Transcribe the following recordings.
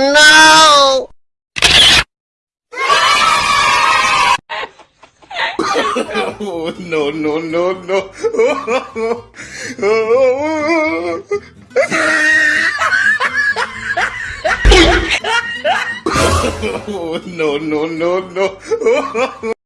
Oh oh, no, no, no, no. oh, no, no, no, no.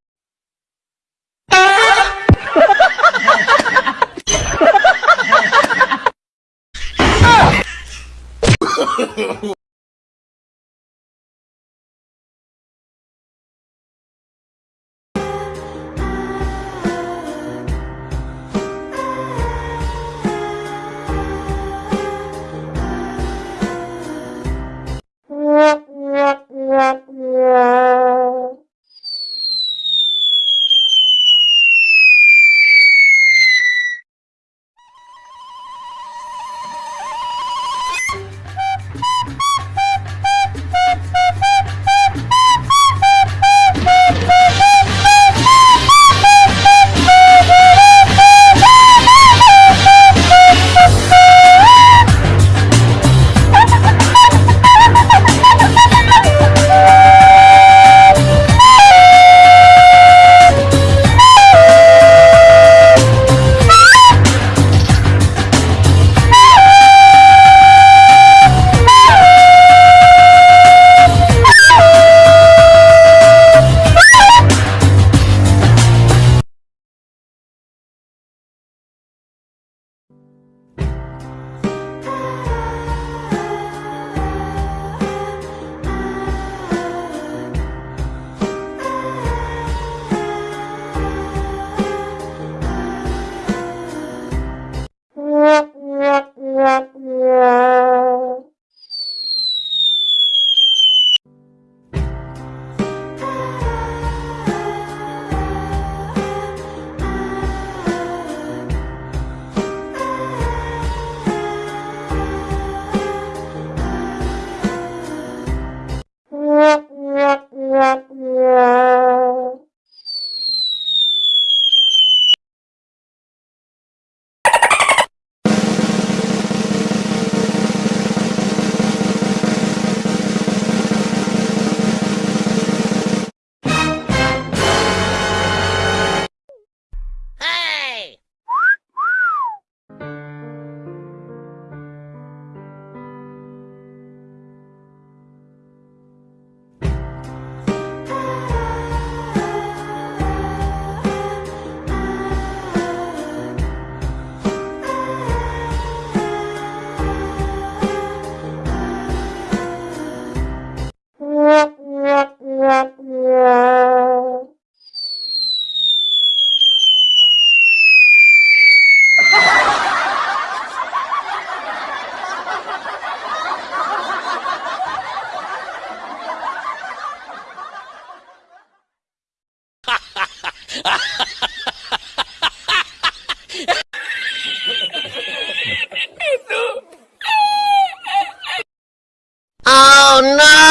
Oh no!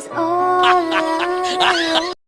Kiss me slow. Your heart is all I